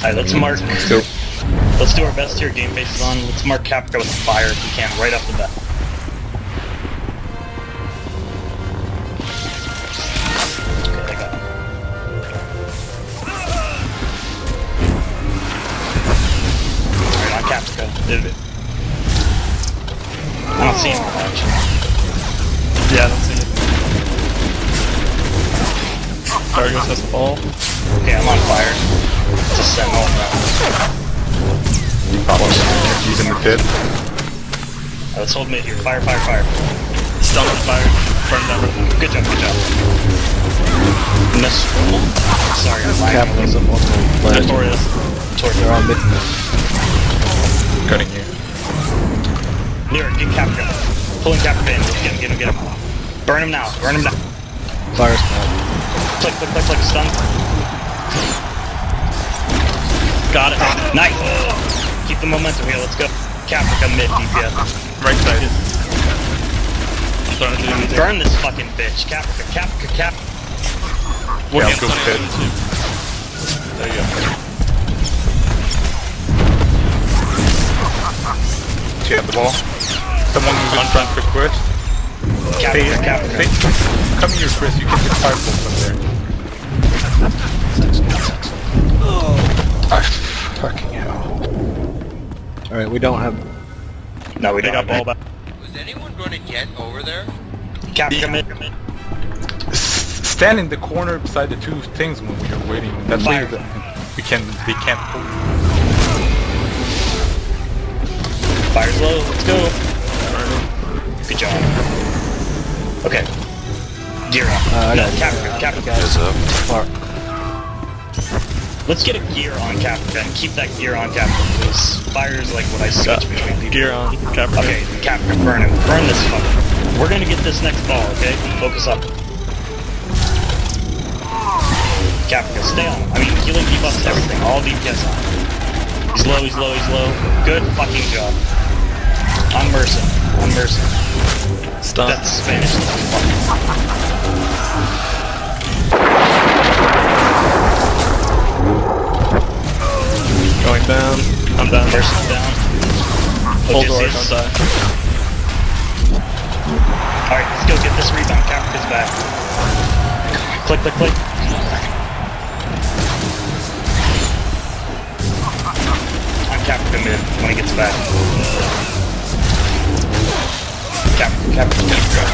Alright, let's mark. Let's go. Let's do our best here. Game face is on. Let's mark Caprica with fire if we can, right off the bat. Okay, I got it. Alright, on it. I don't see him much. Yeah, I don't see has the ball. Okay, I'm on fire. It's a sentinel. Problems. He's in the pit. Uh, let's hold mid here. Fire, fire, fire. Stun on fire. Burn down. Good job, good job. Miss. Sorry, I'm lagging. Capitalism multiple players. Notorious. Towards They're on mid. Cutting you. Near, get Capca. Pulling Capca in. Get him, get him, get him. Burn him now, burn him now. Fire smoke. Click, click, click, click, stun. Got it. Nice! Keep the momentum here, let's go. Caprica mid DPS. Right side. Starting to do Burn this fucking bitch. Caprica, Caprica, Cap. Yeah, go pit. There you go. She had the ball. Someone move in front for Chris. Hey, Caprica, Caprica. hey, come here, Chris. You can get firebolt from there. Ah, fucking hell. Alright, we don't have. No, we They don't got have ball that. back. Was anyone going to get over there? Caprica mid. S- Stand in the corner beside the two things when we are waiting. That's why Fire. the- we can. They can't pull. Fire's low, let's go. Good job. Okay. Gear up. Uh, I no, got it. Caprica, Caprica. Far. Let's get a gear on Caprica and keep that gear on Caprica, please. Fire is like what I switch Got between people. Gear on. Caprica. Okay, Caprica, burn him. Burn this fucker. We're gonna get this next ball, okay? Focus up. Caprica, stay on him. I mean, healing debuffs everything. All DPS on. He's low, he's low, he's low. Good fucking job. I'm Merson. Mercy. On Mercy. Stun. That's Spanish. Going down. I'm down. Mercy's down. Full door on Odysseus. side. Alright, let's go get this rebound. Caprica's back. Click, click, click. On Caprica mid when he gets back. Caprica, Caprica, Caprica.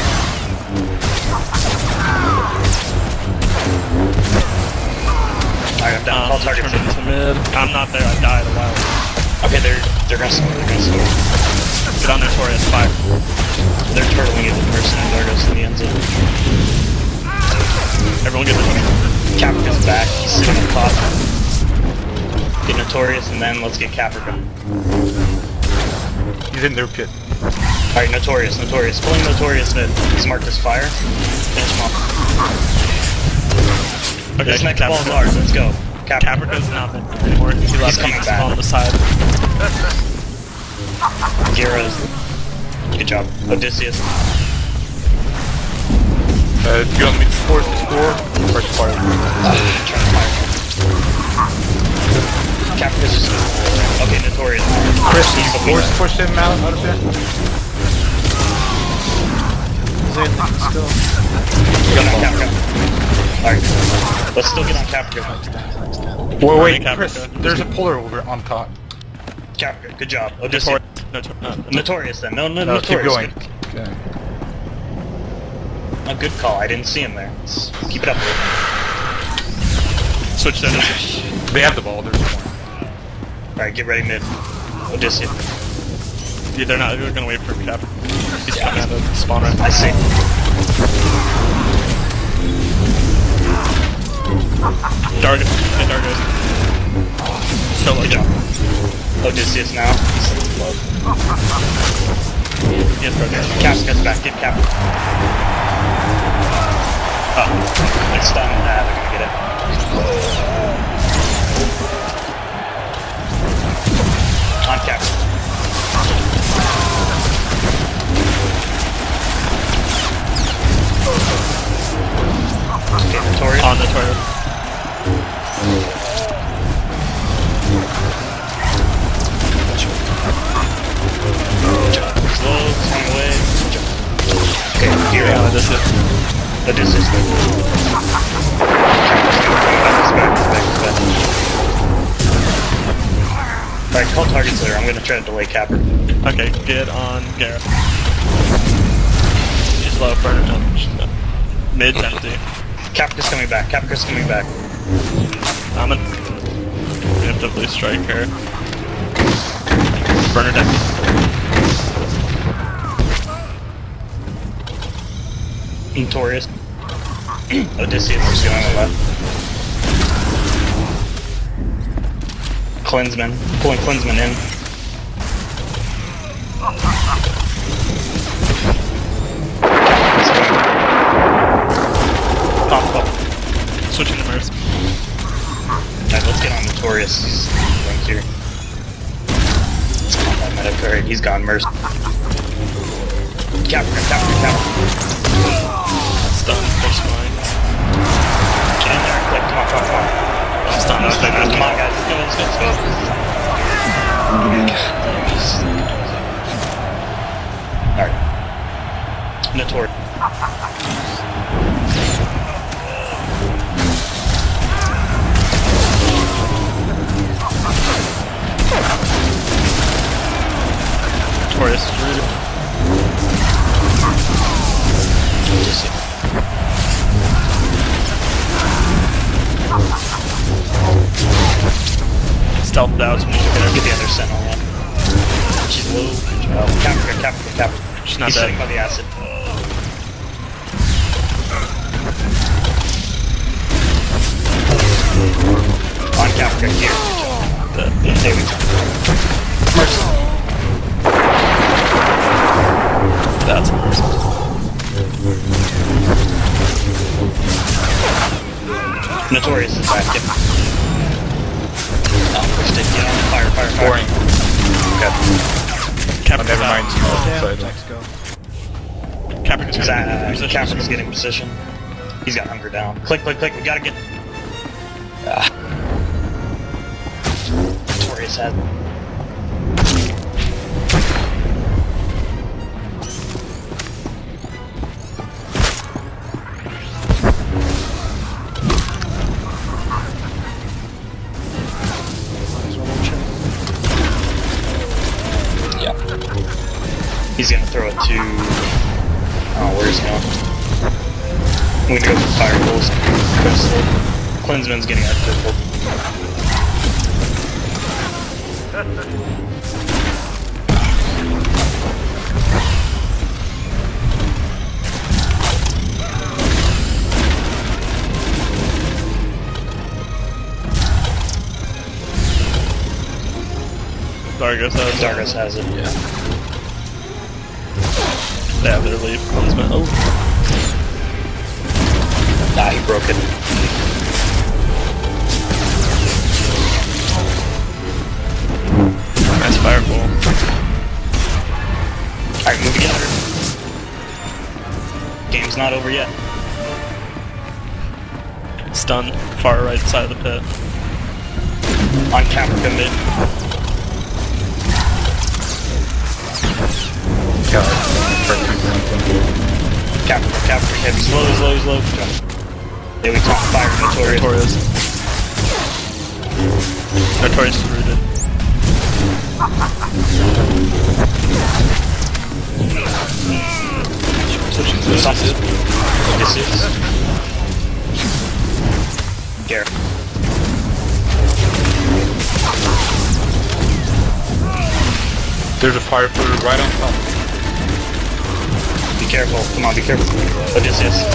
Alright, I'm down. Um, All targets turn in. into mid. I'm not there. I died a while ago. Okay, they're they're gonna score. They're gonna score. Get on Notorious. Fire. They're turtling it with Mercy and Dargos in the end zone. Everyone get the Caprica's back. He's sitting on top. Get Notorious, and then let's get Caprica. He's in their pit. Alright, Notorious, Notorious. Pulling Notorious mid. He's marked as fire. Finish him off. Okay, This next ball's Caprica. ours. Let's go. Caprica. Caprica's not there anymore. He left. coming He's back. on the side. Gyro's. Good job. Odysseus. Uh, do you want me to force the score? First part. Trying to fire. Caprica's just... Okay, Notorious. Chris, He's you looking- force push him out, out of there? Get on Caprica. Alright. Let's still get on Caprica. Wait, wait, Caprica. Chris, there's a puller over on top. Caprica, good job. Odysseus. Notorious. Notor- uh, Notorious then. No, no, No, keep going. Good, Okay. a good call. I didn't see him there. Let's keep it up. Switch to They have the ball, there's one. Alright, get ready mid. Odysseus. Yeah, they're not. They're gonna wait for Cap. He's coming out of spawn right I see. Dargos. Hey, Dargos. So Good lucky. job. Odysseus now. Yes, Dargos. Cap gets back. Get Cap. Oh, it's done. Ah, they're gonna get it. Odysseus. Alright, call targets there. I'm gonna try to delay Capper. Okay, get on Gareth. She's low, burn it down. She's no. Mid's empty. Caprica's coming back. Caprica's coming back. I'm gonna preemptively strike her. Burn her Notorious. Odysseus is going left. Klinsman. Pulling Klinsman in. Pop up. Switching to Mercy. Alright, let's get on Notorious. He's going here. He's gone. Mercy. Caprica, Caprica, Caprica. Is rooted. Stealth out to me. Gonna get the other sentinel. She's low. Job. Uh, Caprica, Caprica, Caprica. She's not He's dead. by the acid. On Caprica, here. Dead. There we go. Mercy. That's Mercy. Notorious is back. Get Oh, pushed it. Get on fire, fire, fire. Boring. Okay. Oh, Caprica's never out. mind. Side. Caprica's He's, getting uh, position. Caprica's getting position. He's got hunger down. Click, click, click. We gotta get. Ah. Has. Yep. He's gonna throw it to. Oh, where's he going? I'm gonna go for fire pulls. Crystal. Klinsman's getting that purple. Dargos has Zargus has it. Yeah. They have their lead. Policeman. Oh, Ah, he broke it. nice fireball. Alright, move together. Game's not over yet. Stun. Far right side of the pit. On Caprica mid. God. Try to do anything. Caprica, Caprica heavy. Slow, slow, slow. There we talk fire Notorious. Notorious. Notorious is rooted. Switching to Sauces. Odysseus. Odysseus. Garrett. There's a fire fluid right on top. Be careful. Come on, be careful. Odysseus.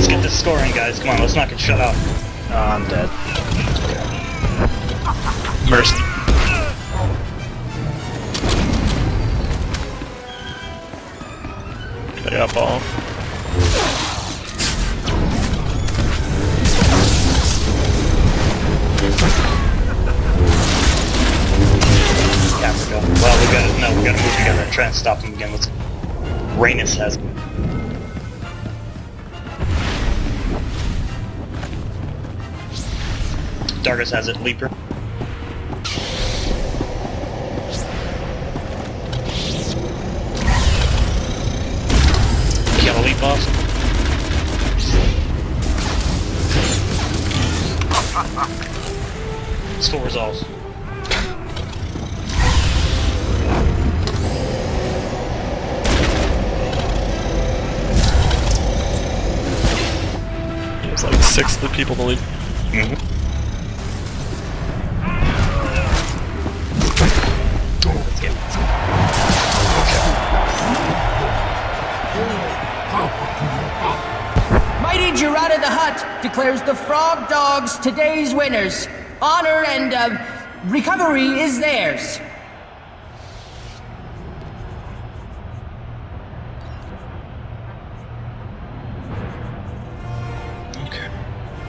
Let's get this scoring, guys. Come on, let's not get shut out. Oh, I'm dead. Mercy. They got ball. Caprica. Well, we gotta, no, we gotta move together try and stop them again. Let's. Rhaenys has. Dargos has it. Leaper. elite boss. Still resolves. It's like six of the people to lead. Mm-hmm. Let's Mighty Gerada the Hutt declares the Frog Dogs today's winners. Honor and uh, recovery is theirs.